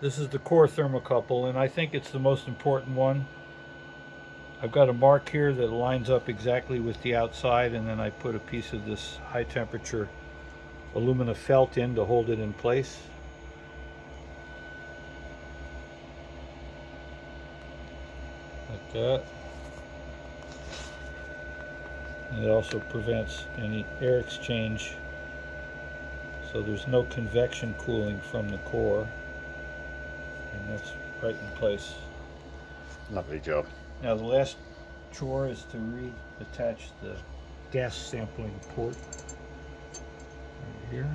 This is the core thermocouple, and I think it's the most important one. I've got a mark here that lines up exactly with the outside, and then I put a piece of this high temperature alumina felt in to hold it in place. Like that. And it also prevents any air exchange so there's no convection cooling from the core and that's right in place. Lovely job. Now the last chore is to reattach the gas sampling port right here.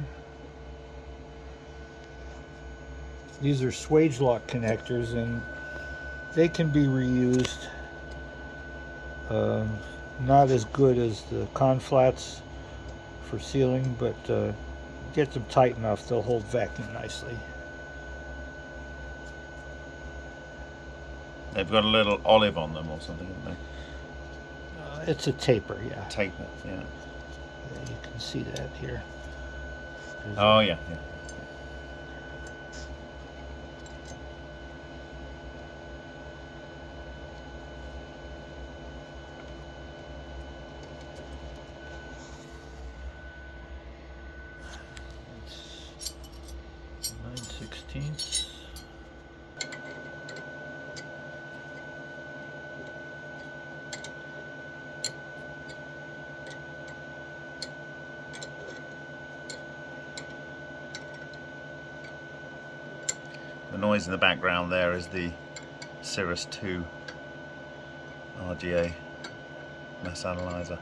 These are Swagelok connectors and they can be reused. Um, not as good as the conflats for sealing, but uh, get them tight enough, they'll hold vacuum nicely. They've got a little olive on them or something, haven't they? Uh, it's a taper, yeah. Taper, yeah. Yeah, You can see that here. There's Oh, yeah, yeah. Nine sixteenths. The noise in the background there is the Cirrus 2 RGA mass analyzer.